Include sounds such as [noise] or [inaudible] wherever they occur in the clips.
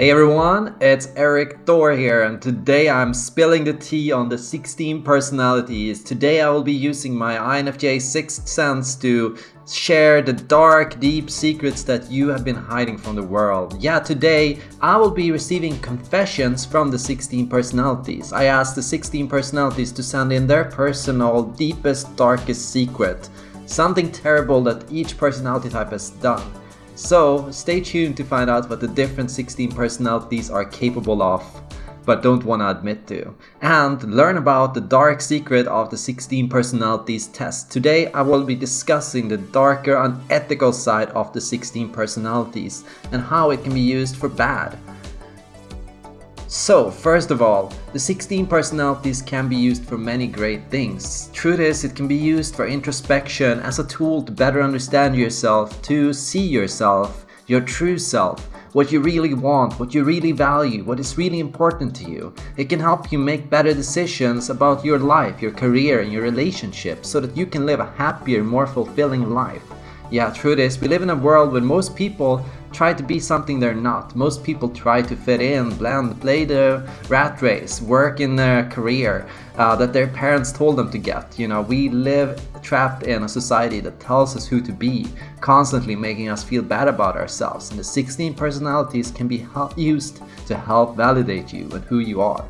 Hey everyone, it's Erik Thor here and today I'm spilling the tea on the 16 personalities. Today I will be using my INFJ Sixth Sense to share the dark, deep secrets that you have been hiding from the world. Yeah, today I will be receiving confessions from the 16 personalities. I asked the 16 personalities to send in their personal, deepest, darkest secret. Something terrible that each personality type has done. So stay tuned to find out what the different 16 personalities are capable of, but don't want to admit to. And learn about the dark secret of the 16 personalities test. Today I will be discussing the darker unethical side of the 16 personalities and how it can be used for bad. So, first of all, the 16 personalities can be used for many great things. Truth is, it can be used for introspection as a tool to better understand yourself, to see yourself, your true self, what you really want, what you really value, what is really important to you. It can help you make better decisions about your life, your career, and your relationships so that you can live a happier, more fulfilling life. Yeah, truth is, we live in a world where most people try to be something they're not. Most people try to fit in, blend, play the rat race, work in their career uh, that their parents told them to get. You know, we live trapped in a society that tells us who to be, constantly making us feel bad about ourselves. And the 16 personalities can be used to help validate you and who you are.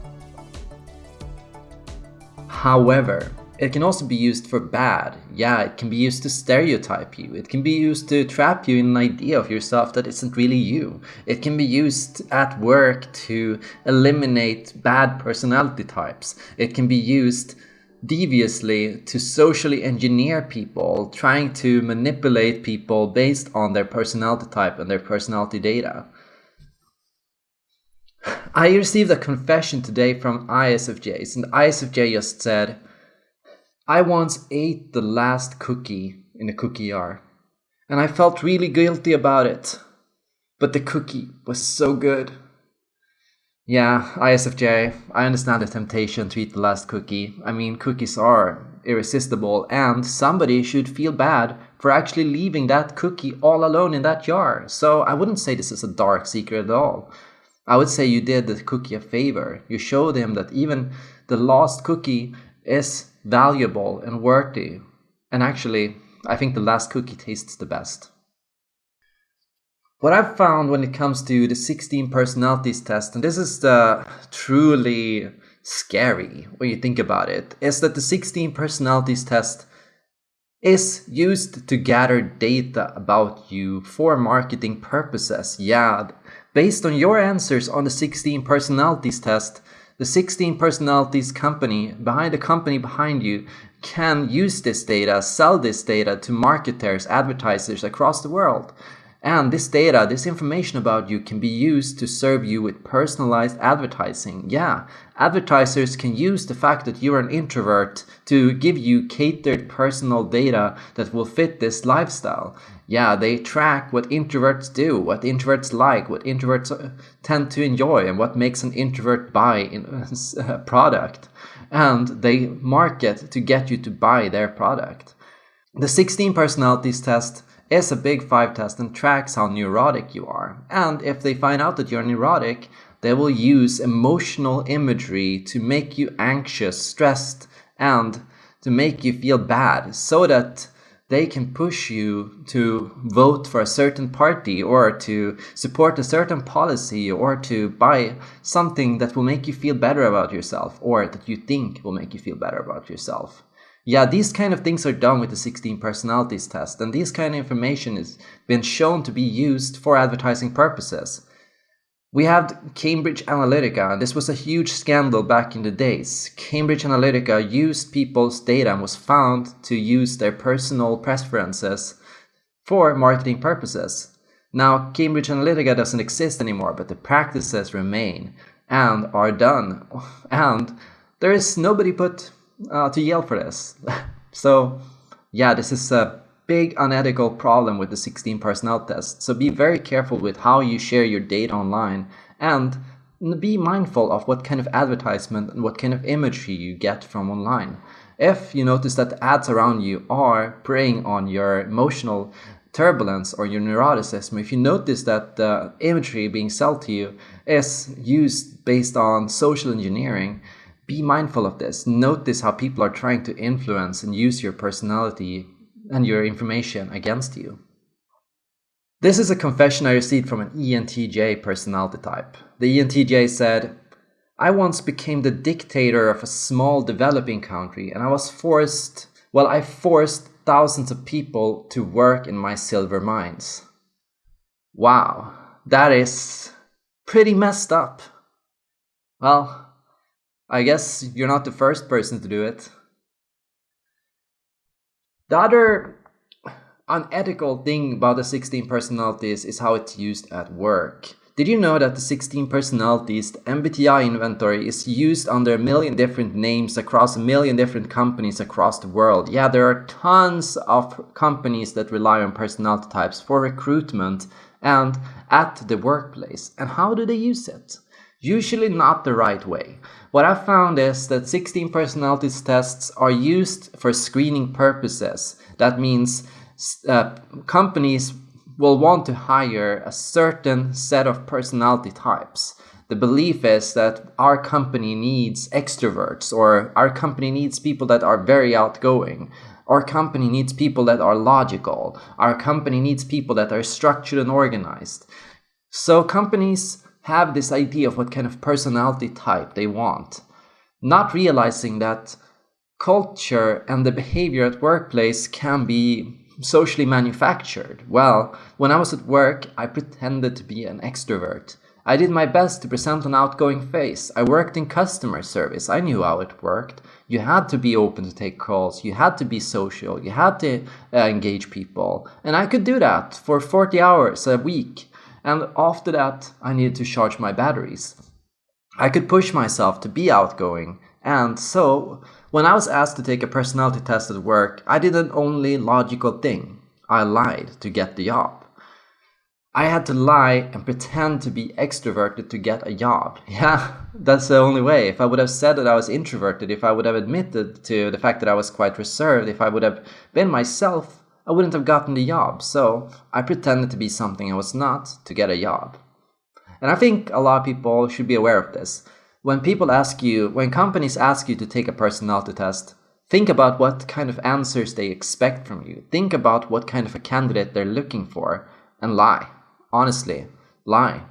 However, it can also be used for bad. Yeah, it can be used to stereotype you. It can be used to trap you in an idea of yourself that isn't really you. It can be used at work to eliminate bad personality types. It can be used deviously to socially engineer people, trying to manipulate people based on their personality type and their personality data. [sighs] I received a confession today from ISFJs, and ISFJ just said, I once ate the last cookie in a cookie jar, and I felt really guilty about it. But the cookie was so good. Yeah, ISFJ, I understand the temptation to eat the last cookie. I mean, cookies are irresistible, and somebody should feel bad for actually leaving that cookie all alone in that jar. So I wouldn't say this is a dark secret at all. I would say you did the cookie a favor. You showed him that even the last cookie is valuable and worthy. And actually, I think the last cookie tastes the best. What I've found when it comes to the 16 personalities test, and this is the truly scary when you think about it, is that the 16 personalities test is used to gather data about you for marketing purposes. Yeah, based on your answers on the 16 personalities test, the 16 personalities company behind the company behind you can use this data, sell this data to marketers, advertisers across the world. And this data, this information about you can be used to serve you with personalized advertising. Yeah, advertisers can use the fact that you're an introvert to give you catered personal data that will fit this lifestyle. Yeah, they track what introverts do, what introverts like, what introverts uh, tend to enjoy, and what makes an introvert buy a [laughs] product. And they market to get you to buy their product. The 16 personalities test is a big 5 test and tracks how neurotic you are. And if they find out that you're neurotic, they will use emotional imagery to make you anxious, stressed, and to make you feel bad so that they can push you to vote for a certain party or to support a certain policy or to buy something that will make you feel better about yourself or that you think will make you feel better about yourself. Yeah, these kind of things are done with the 16 personalities test, and this kind of information has been shown to be used for advertising purposes. We have Cambridge Analytica, and this was a huge scandal back in the days. Cambridge Analytica used people's data and was found to use their personal preferences for marketing purposes. Now, Cambridge Analytica doesn't exist anymore, but the practices remain and are done. [laughs] And there is nobody put uh, to yell for this. [laughs] so yeah, this is a big unethical problem with the 16 personnel test. So be very careful with how you share your data online and be mindful of what kind of advertisement and what kind of imagery you get from online. If you notice that the ads around you are preying on your emotional turbulence or your neuroticism, if you notice that the imagery being sold to you is used based on social engineering, be mindful of this. Notice how people are trying to influence and use your personality and your information against you. This is a confession I received from an ENTJ personality type. The ENTJ said, I once became the dictator of a small developing country and I was forced, well, I forced thousands of people to work in my silver mines. Wow, that is pretty messed up. Well, I guess you're not the first person to do it. The other unethical thing about the 16 personalities is how it's used at work. Did you know that the 16 personalities, the MBTI inventory, is used under a million different names across a million different companies across the world? Yeah, there are tons of companies that rely on personality types for recruitment and at the workplace. And how do they use it? Usually not the right way. What I found is that 16 personalities tests are used for screening purposes. That means uh, companies will want to hire a certain set of personality types. The belief is that our company needs extroverts or our company needs people that are very outgoing. Our company needs people that are logical. Our company needs people that are structured and organized. So companies have this idea of what kind of personality type they want, not realizing that culture and the behavior at workplace can be socially manufactured? Well, when I was at work, I pretended to be an extrovert. I did my best to present an outgoing face. I worked in customer service. I knew how it worked. You had to be open to take calls. You had to be social. You had to uh, engage people. And I could do that for 40 hours a week. And after that, I needed to charge my batteries. I could push myself to be outgoing. And so when I was asked to take a personality test at work, I did an only logical thing. I lied to get the job. I had to lie and pretend to be extroverted to get a job. [laughs] Yeah, that's the only way. If I would have said that I was introverted, if I would have admitted to the fact that I was quite reserved, if I would have been myself, I wouldn't have gotten the job. So I pretended to be something I was not to get a job. And I think a lot of people should be aware of this when people ask you, when companies ask you to take a personality test, think about what kind of answers they expect from you. Think about what kind of a candidate they're looking for and lie. Honestly, lie.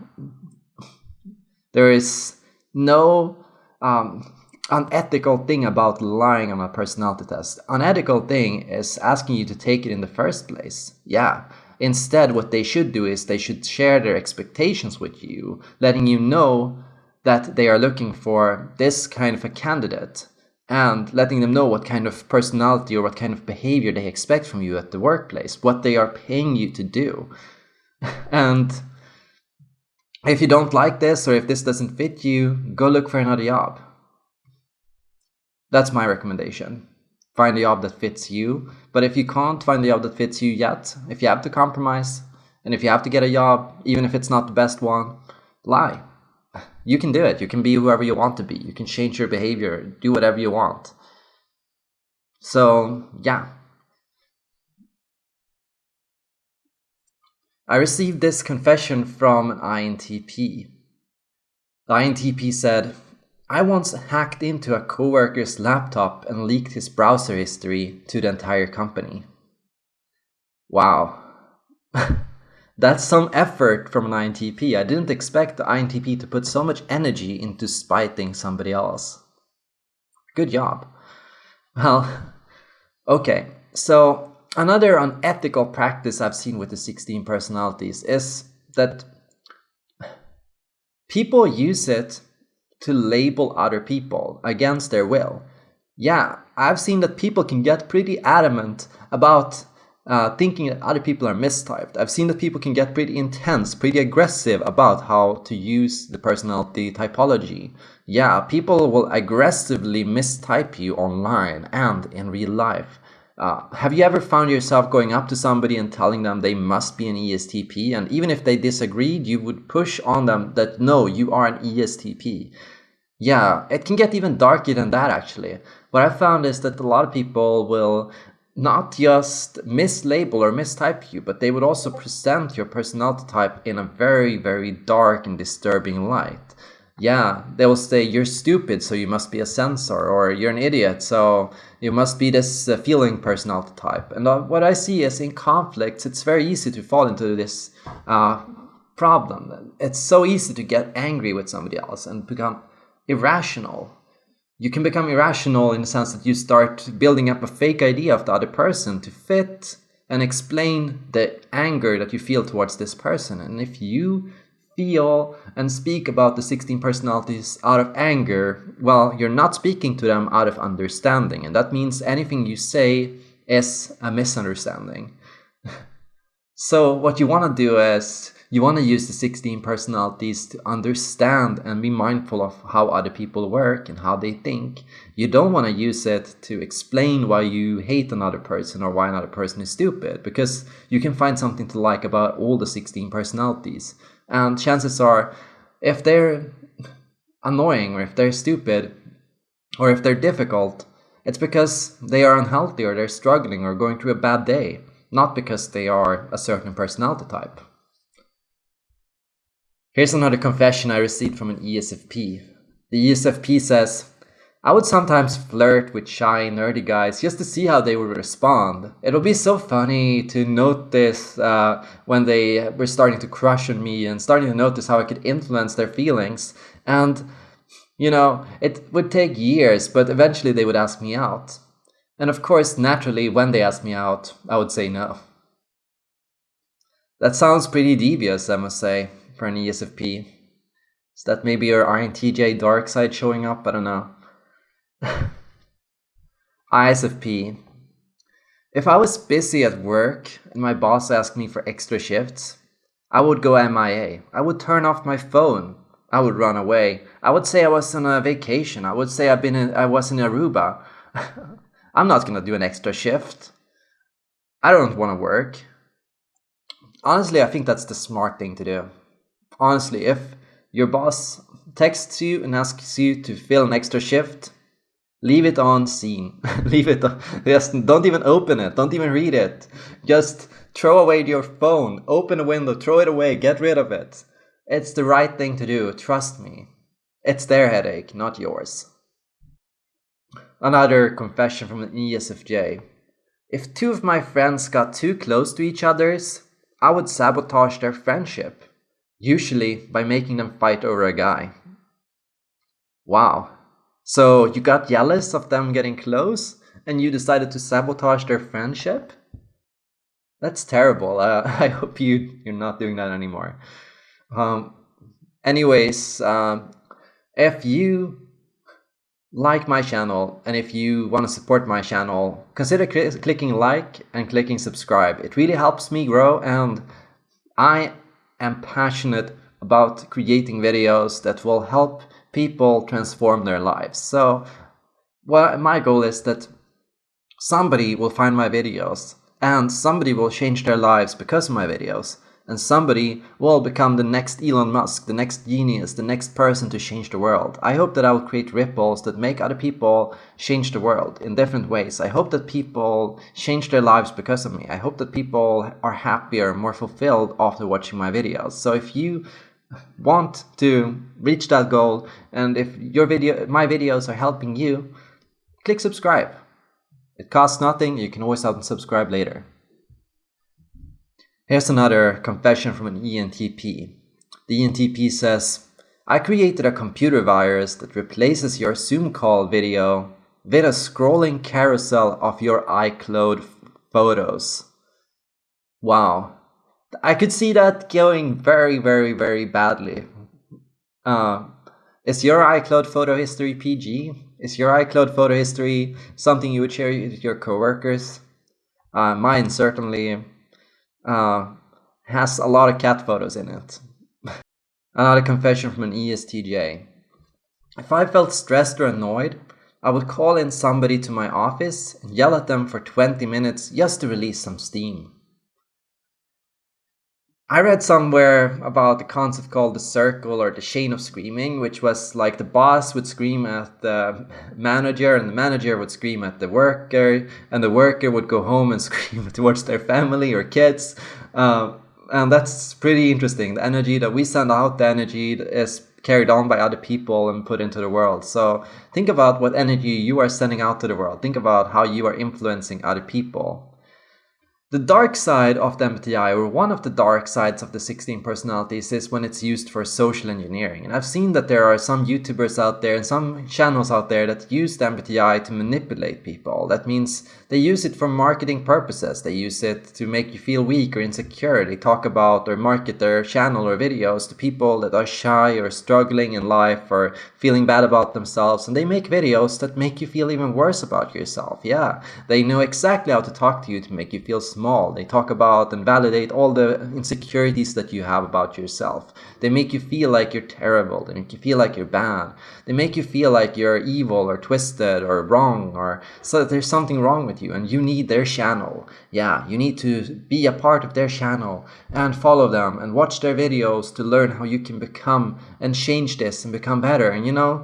There is no um, unethical thing about lying on a personality test. Unethical thing is asking you to take it in the first place. Yeah. Instead, what they should do is they should share their expectations with you, letting you know that they are looking for this kind of a candidate and letting them know what kind of personality or what kind of behavior they expect from you at the workplace, what they are paying you to do. [laughs] And if you don't like this or if this doesn't fit you, go look for another job. That's my recommendation. Find a job that fits you. But if you can't find a job that fits you yet, if you have to compromise, and if you have to get a job, even if it's not the best one, lie [laughs] you can do it. You can be whoever you want to be. You can change your behavior, do whatever you want. So, yeah. I received this confession from an INTP. The INTP said, I once hacked into a coworker's laptop and leaked his browser history to the entire company. Wow. [laughs] That's some effort from an INTP. I didn't expect the INTP to put so much energy into spiting somebody else. Good job. Well, [laughs] okay. So another unethical practice I've seen with the 16 personalities is that people use it to label other people against their will. Yeah, I've seen that people can get pretty adamant about uh, thinking that other people are mistyped. I've seen that people can get pretty intense, pretty aggressive about how to use the personality typology. Yeah, people will aggressively mistype you online and in real life. Uh, have you ever found yourself going up to somebody and telling them they must be an ESTP? And even if they disagreed, you would push on them that no, you are an ESTP. Yeah, it can get even darker than that actually. What I found is that a lot of people will not just mislabel or mistype you, but they would also present your personality type in a very, very dark and disturbing light. Yeah, they will say you're stupid, so you must be a sensor, or you're an idiot, so you must be this uh, feeling personality type. And uh, what I see is in conflicts, it's very easy to fall into this uh, problem. It's so easy to get angry with somebody else and become irrational you can become irrational in the sense that you start building up a fake idea of the other person to fit and explain the anger that you feel towards this person. And if you feel and speak about the 16 personalities out of anger, well, you're not speaking to them out of understanding. And that means anything you say is a misunderstanding. [laughs] so, what you want to do is you want to use the 16 personalities to understand and be mindful of how other people work and how they think. You don't want to use it to explain why you hate another person or why another person is stupid, because you can find something to like about all the 16 personalities. And chances are, if they're annoying or if they're stupid or if they're difficult, it's because they are unhealthy or they're struggling or going through a bad day, not because they are a certain personality type. Here's another confession I received from an ESFP. The ESFP says, I would sometimes flirt with shy, nerdy guys just to see how they would respond. It would be so funny to notice uh, when they were starting to crush on me and starting to notice how I could influence their feelings. And, you know, it would take years, but eventually they would ask me out. And of course, naturally, when they asked me out, I would say no. That sounds pretty devious, I must say for an ESFP. Is that maybe your INTJ dark side showing up? I don't know. ISFP. If I was busy at work and my boss asked me for extra shifts, I would go MIA. I would turn off my phone. I would run away. I would say I was on a vacation. I would say I've been in, I was in Aruba. [laughs] I'm not gonna do an extra shift. I don't want to work. Honestly, I think that's the smart thing to do honestly, if your boss texts you and asks you to fill an extra shift, leave it on seen. [laughs] leave it on, just don't even open it. Don't even read it. Just throw away your phone. Open a window, throw it away, get rid of it. It's the right thing to do, trust me. It's their headache, not yours. Another confession from an ESFJ. If two of my friends got too close to each other's, I would sabotage their friendship usually by making them fight over a guy. Wow. So you got jealous of them getting close and you decided to sabotage their friendship? That's terrible. Uh, [laughs] I hope you, you're not doing that anymore. Um, anyways, um, if you like my channel and if you want to support my channel, consider cl clicking like and clicking subscribe. It really helps me grow and I am passionate about creating videos that will help people transform their lives. So well, my goal is that somebody will find my videos and somebody will change their lives because of my videos and somebody will become the next Elon Musk, the next genius, the next person to change the world. I hope that I will create ripples that make other people change the world in different ways. I hope that people change their lives because of me. I hope that people are happier, more fulfilled after watching my videos. So if you want to reach that goal and if your video my videos are helping you, click subscribe. It costs nothing, you can always unsubscribe later. Here's another confession from an ENTP. The ENTP says, I created a computer virus that replaces your Zoom call video with a scrolling carousel of your iCloud photos. Wow. I could see that going very, very, very badly. Uh, is your iCloud photo history PG? Is your iCloud photo history something you would share with your coworkers? Uh, mine certainly uh, has a lot of cat photos in it. [laughs] Another confession from an ESTJ. If I felt stressed or annoyed, I would call in somebody to my office and yell at them for 20 minutes just to release some steam. I read somewhere about the concept called the circle or the chain of screaming, which was like the boss would scream at the manager, and the manager would scream at the worker, and the worker would go home and [laughs] scream towards their family or kids. Uh, and that's pretty interesting. The energy that we send out, the energy is carried on by other people and put into the world. So think about what energy you are sending out to the world. Think about how you are influencing other people. The dark side of the MBTI, or one of the dark sides of the 16 personalities, is when it's used for social engineering. And I've seen that there are some YouTubers out there and some channels out there that use the MBTI to manipulate people. That means they use it for marketing purposes. They use it to make you feel weak or insecure. They talk about or market their channel or videos to people that are shy or struggling in life or feeling bad about themselves. And they make videos that make you feel even worse about yourself. Yeah, they know exactly how to talk to you to make you feel small. They talk about and validate all the insecurities that you have about yourself. They make you feel like you're terrible. They make you feel like you're bad. They make you feel like you're evil or twisted or wrong or so there's something wrong with you and you need their channel. Yeah, you need to be a part of their channel and follow them and watch their videos to learn how you can become and change this and become better. And you know,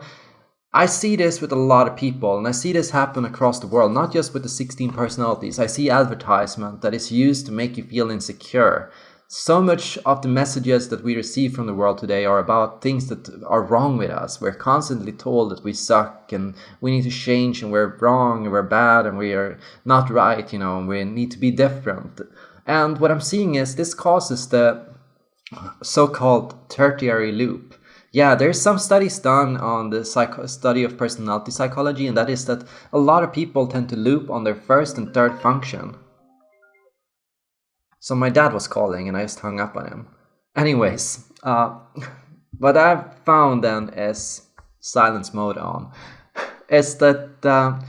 I see this with a lot of people, and I see this happen across the world, not just with the 16 personalities. I see advertisement that is used to make you feel insecure. So much of the messages that we receive from the world today are about things that are wrong with us. We're constantly told that we suck and we need to change and we're wrong and we're bad and we are not right, you know, and we need to be different. And what I'm seeing is this causes the so called tertiary loop yeah, there's some studies done on the study of personality psychology, and that is that a lot of people tend to loop on their first and third function. So my dad was calling, and I just hung up on him. Anyways, uh, [laughs] what I've found then is silence mode on [laughs] is that uh,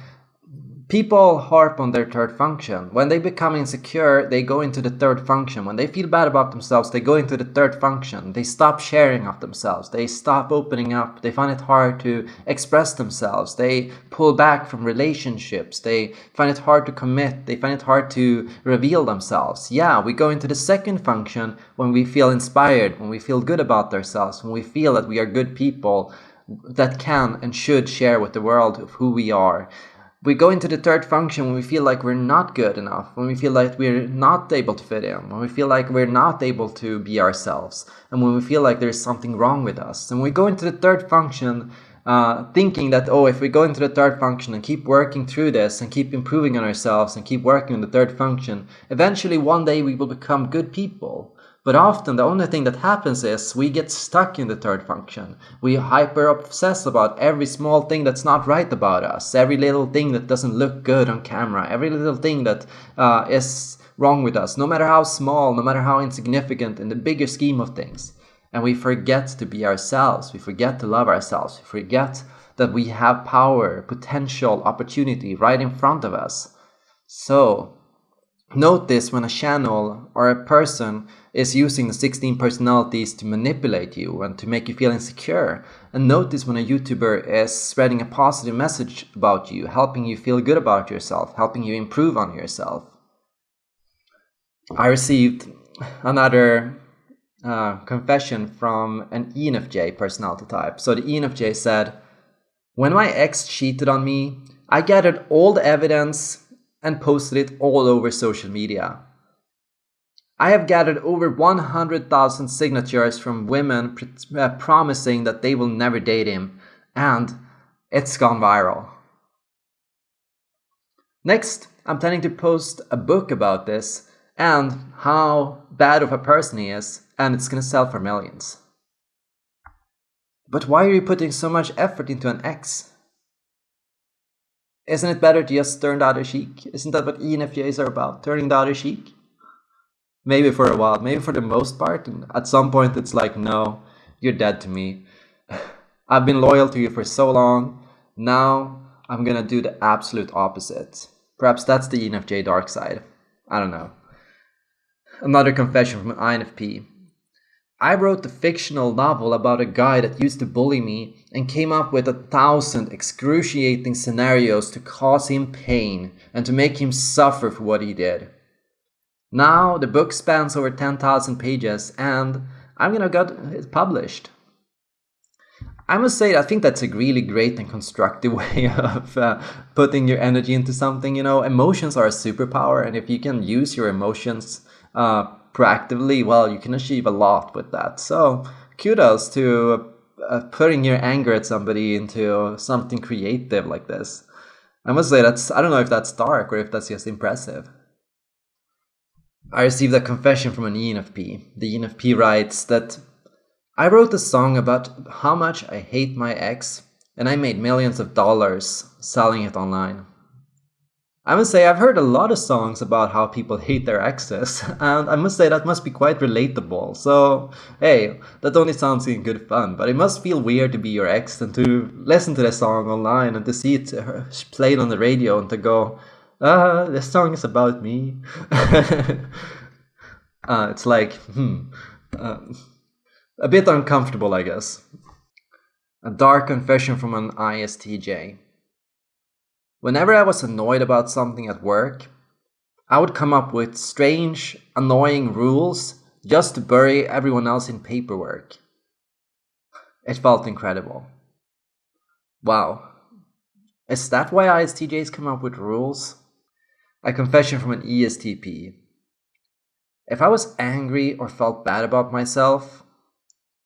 People harp on their third function. When they become insecure, they go into the third function. When they feel bad about themselves, they go into the third function. They stop sharing of themselves. They stop opening up. They find it hard to express themselves. They pull back from relationships. They find it hard to commit. They find it hard to reveal themselves. Yeah, we go into the second function when we feel inspired, when we feel good about ourselves, when we feel that we are good people that can and should share with the world of who we are we go into the third function when we feel like we're not good enough, when we feel like we're not able to fit in, when we feel like we're not able to be ourselves, and when we feel like there's something wrong with us. And we go into the third function uh, thinking that, oh, if we go into the third function and keep working through this and keep improving on ourselves and keep working on the third function, eventually one day we will become good people. But often the only thing that happens is we get stuck in the third function. We hyper obsess about every small thing that's not right about us, every little thing that doesn't look good on camera, every little thing that uh, is wrong with us, no matter how small, no matter how insignificant in the bigger scheme of things. And we forget to be ourselves, we forget to love ourselves, we forget that we have power, potential, opportunity right in front of us. So, this when a channel or a person is using the 16 personalities to manipulate you and to make you feel insecure. And notice when a YouTuber is spreading a positive message about you, helping you feel good about yourself, helping you improve on yourself. I received another uh, confession from an ENFJ personality type. So the ENFJ said, When my ex cheated on me, I gathered all the evidence and posted it all over social media. I have gathered over 100,000 signatures from women pr- uh, promising that they will never date him, and it's gone viral. Next, I'm planning to post a book about this and how bad of a person he is, and it's gonna sell for millions. But why are you putting so much effort into an ex? Isn't it better to just turn the other cheek? Isn't that what ENFJs are about? Turning the other cheek? Maybe for a while, maybe for the most part. And at some point, it's like, no, you're dead to me. [laughs] I've been loyal to you for so long. Now I'm gonna do the absolute opposite. Perhaps that's the ENFJ dark side. I don't know. Another confession from an INFP. I wrote the fictional novel about a guy that used to bully me and came up with a thousand excruciating scenarios to cause him pain and to make him suffer for what he did. Now the book spans over 10,000 pages and I'm gonna get it published. I must say, I think that's a really great and constructive [laughs] way of uh, putting your energy into something. You know, emotions are a superpower, and if you can use your emotions uh, proactively, well, you can achieve a lot with that. So, kudos to uh, putting your anger at somebody into something creative like this. I must say, that's I don't know if that's dark or if that's just impressive. I received a confession from an ENFP. The ENFP writes that I wrote a song about how much I hate my ex, and I made millions of dollars selling it online. I must say, I've heard a lot of songs about how people hate their exes, [laughs] and I must say that must be quite relatable. So, hey, that only sounds in good fun, but it must feel weird to be your ex and to listen to the song online and to see it uh, played on the radio and to go, ah, this song is about me. [laughs] uh, it's like, hmm. Uh, a bit uncomfortable, I guess. A dark confession from an ISTJ. Whenever I was annoyed about something at work, I would come up with strange, annoying rules just to bury everyone else in paperwork. It felt incredible. Wow. Is that why ISTJs come up with rules? A confession from an ESTP. If I was angry or felt bad about myself,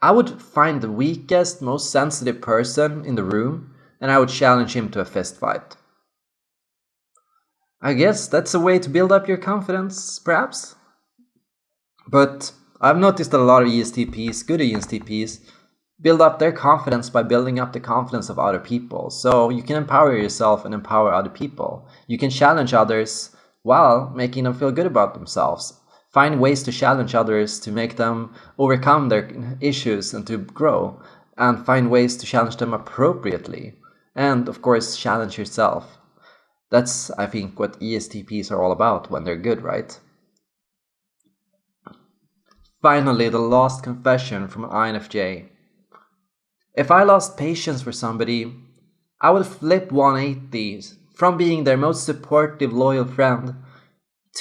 I would find the weakest, most sensitive person in the room and I would challenge him to a fist fight. I guess that's a way to build up your confidence, perhaps. But I've noticed that a lot of ESTPs, good ESTPs, build up their confidence by building up the confidence of other people. So you can empower yourself and empower other people. You can challenge others while making them feel good about themselves. Find ways to challenge others to make them overcome their issues and to grow and find ways to challenge them appropriately. And of course challenge yourself. That's i think what estps are all about when they're good right? Finally the last confession from infj if i lost patience for somebody i would flip 180 from being their most supportive loyal friend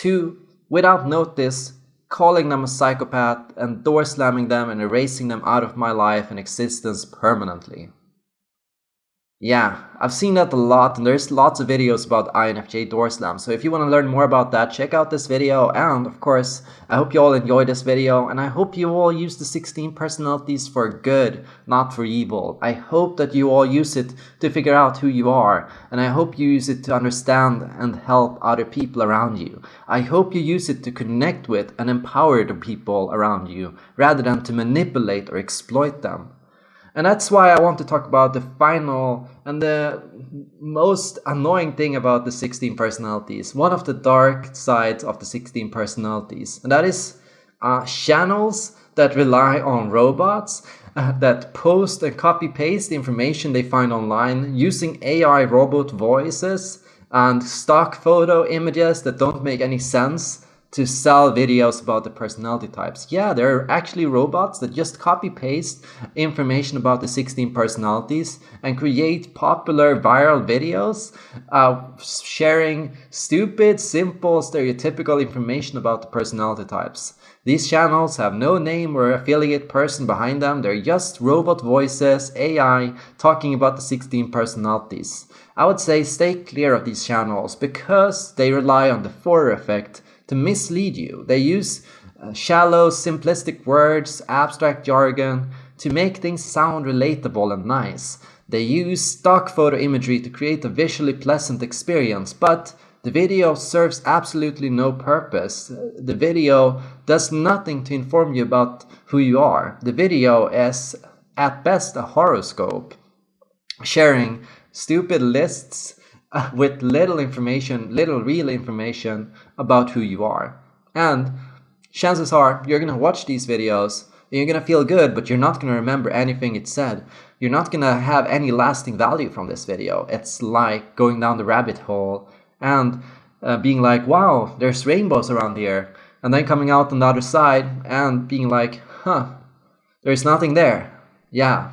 to without notice, calling them a psychopath and door slamming them and erasing them out of my life and existence permanently. Yeah, I've seen that a lot and there's lots of videos about INFJ door slam. So if you want to learn more about that, check out this video. And of course, I hope you all enjoyed this video and I hope you all use the 16 personalities for good, not for evil. I hope that you all use it to figure out who you are. And I hope you use it to understand and help other people around you. I hope you use it to connect with and empower the people around you rather than to manipulate or exploit them. And that's why I want to talk about the final and the most annoying thing about the 16 personalities. One of the dark sides of the 16 personalities. And that is uh, channels that rely on robots uh, that post and copy paste information they find online using AI robot voices and stock photo images that don't make any sense to sell videos about the personality types. Yeah, there are actually robots that just copy paste information about the 16 personalities and create popular viral videos uh, sharing stupid, simple, stereotypical information about the personality types. These channels have no name or affiliate person behind them, they're just robot voices, AI, talking about the 16 personalities. I would say stay clear of these channels because they rely on the Forer effect to mislead you. They use uh, shallow, simplistic words, abstract jargon to make things sound relatable and nice. They use stock photo imagery to create a visually pleasant experience, but the video serves absolutely no purpose. The video does nothing to inform you about who you are. The video is at best a horoscope, sharing stupid lists [laughs] with little information, little real information about who you are. And chances are you're gonna watch these videos you're gonna feel good, but you're not gonna remember anything it said. You're not gonna have any lasting value from this video. It's like going down the rabbit hole and uh, being like, wow, there's rainbows around here. And then coming out on the other side and being like, huh, there's nothing there. Yeah,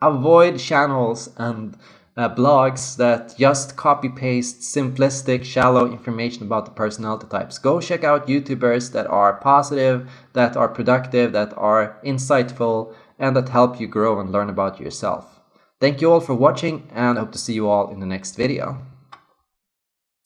avoid channels and uh, blogs that just copy paste simplistic, shallow information about the personality types. Go check out YouTubers that are positive, that are productive, that are insightful, and that help you grow and learn about yourself. Thank you all for watching and hope to see you all in the next video.